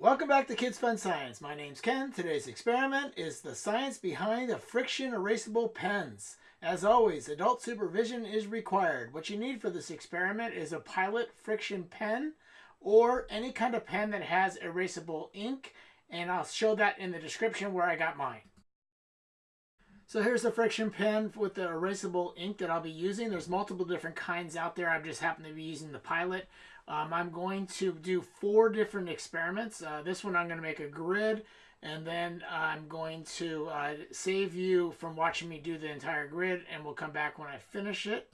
Welcome back to Kids Fun Science. My name's Ken. Today's experiment is the science behind the friction erasable pens. As always, adult supervision is required. What you need for this experiment is a Pilot friction pen or any kind of pen that has erasable ink and I'll show that in the description where I got mine. So here's the friction pen with the erasable ink that I'll be using. There's multiple different kinds out there. I've just happened to be using the Pilot. Um, I'm going to do four different experiments. Uh, this one I'm going to make a grid and then I'm going to uh, save you from watching me do the entire grid and we'll come back when I finish it.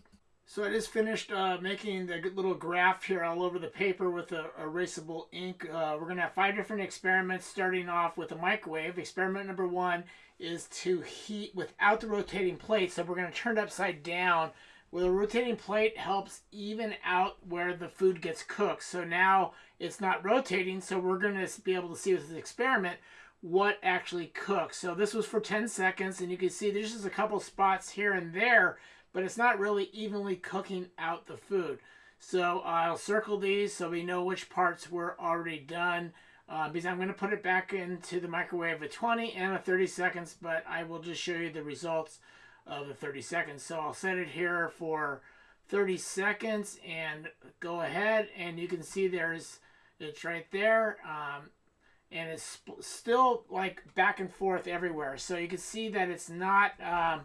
So I just finished uh, making the little graph here all over the paper with the erasable ink. Uh, we're going to have five different experiments starting off with a microwave. Experiment number one is to heat without the rotating plate. So we're going to turn it upside down well, a rotating plate helps even out where the food gets cooked. So now it's not rotating, so we're going to be able to see with this experiment what actually cooks. So this was for 10 seconds, and you can see there's just a couple spots here and there, but it's not really evenly cooking out the food. So I'll circle these so we know which parts were already done. Uh, because I'm going to put it back into the microwave at 20 and at 30 seconds, but I will just show you the results of the 30 seconds. So I'll set it here for 30 seconds and go ahead and you can see there's it's right there um, and it's still like back and forth everywhere so you can see that it's not um,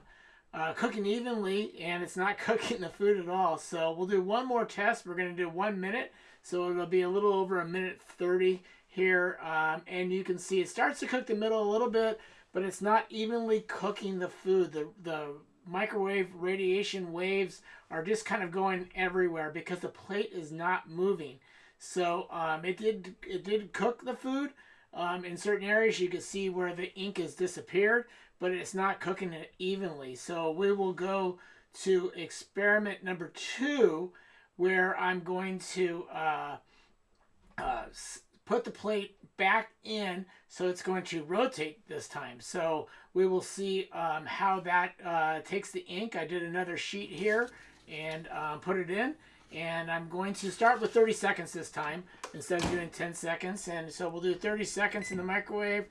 uh, cooking evenly and it's not cooking the food at all so we'll do one more test we're going to do one minute so it'll be a little over a minute 30 here um, and you can see it starts to cook the middle a little bit but it's not evenly cooking the food. The, the microwave radiation waves are just kind of going everywhere because the plate is not moving. So um, it did it did cook the food. Um, in certain areas, you can see where the ink has disappeared, but it's not cooking it evenly. So we will go to experiment number two, where I'm going to uh, uh, put the plate back in so it's going to rotate this time. So we will see um, how that uh, takes the ink. I did another sheet here and um, put it in and I'm going to start with 30 seconds this time instead of doing 10 seconds. And so we'll do 30 seconds in the microwave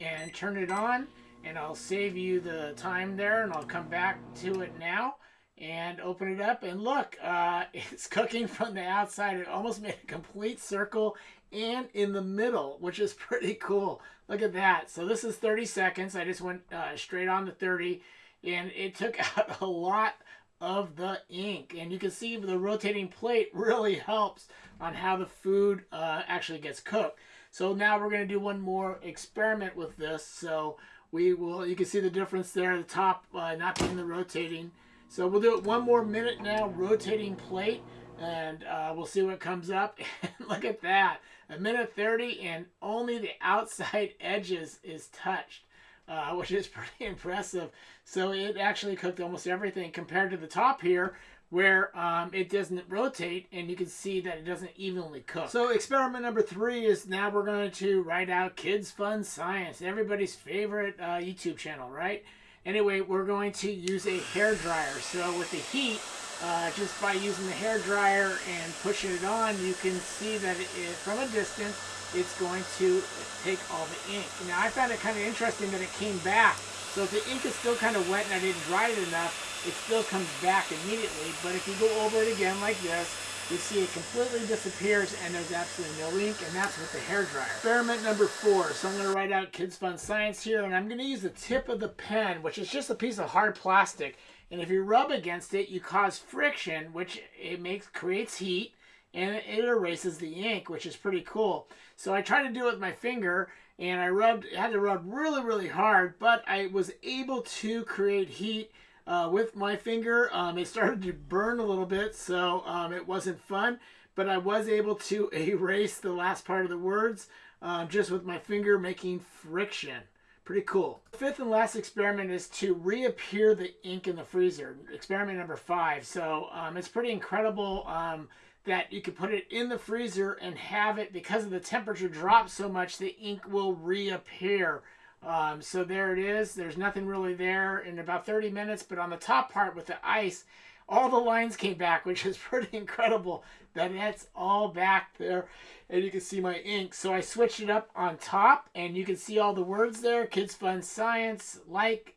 and turn it on and I'll save you the time there and I'll come back to it now and open it up. And look uh, it's cooking from the outside. It almost made a complete circle and in the middle which is pretty cool. Look at that. So this is 30 seconds. I just went uh, straight on to 30 and it took out a lot of the ink. And you can see the rotating plate really helps on how the food uh, actually gets cooked. So now we're going to do one more experiment with this. So we will you can see the difference there the top uh, not being the rotating so we'll do it one more minute now, rotating plate, and uh, we'll see what comes up. Look at that, a minute 30 and only the outside edges is touched. Uh, which is pretty impressive. So it actually cooked almost everything compared to the top here where um, it doesn't rotate and you can see that it doesn't evenly cook. So experiment number three is now we're going to write out Kids Fun Science, everybody's favorite uh, YouTube channel, right? Anyway, we're going to use a hair dryer. So with the heat, uh, just by using the hair dryer and pushing it on, you can see that it, from a distance, it's going to take all the ink. Now, I found it kind of interesting that it came back. So if the ink is still kind of wet and I didn't dry it enough, it still comes back immediately. But if you go over it again like this, you see it completely disappears and there's absolutely no ink and that's with the hair dryer. Experiment number four. So I'm going to write out Kids Fun Science here and I'm going to use the tip of the pen which is just a piece of hard plastic and if you rub against it you cause friction which it makes creates heat and it erases the ink which is pretty cool. So I tried to do it with my finger and I rubbed had to rub really really hard but I was able to create heat uh, with my finger. Um, it started to burn a little bit, so um, it wasn't fun. But I was able to erase the last part of the words um, just with my finger making friction. Pretty cool. Fifth and last experiment is to reappear the ink in the freezer. Experiment number five. So um, it's pretty incredible um, that you can put it in the freezer and have it, because of the temperature drop so much, the ink will reappear. Um, so there it is. There's nothing really there in about 30 minutes, but on the top part with the ice, all the lines came back, which is pretty incredible that that's all back there. And you can see my ink. So I switched it up on top and you can see all the words there. Kids Fun Science, like,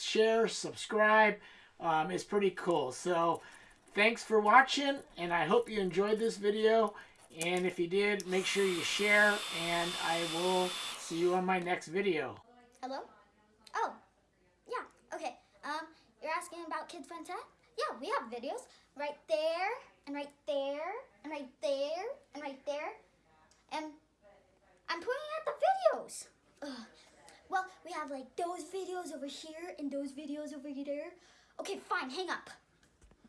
share, subscribe. Um, it's pretty cool. So thanks for watching and I hope you enjoyed this video. And if you did, make sure you share and I will see you on my next video. Hello? Oh, yeah, okay. Um, you're asking about Kids Fun Set? Yeah, we have videos right there, and right there, and right there, and right there. And I'm pointing at the videos. Ugh. Well, we have like those videos over here and those videos over there. Okay, fine, hang up.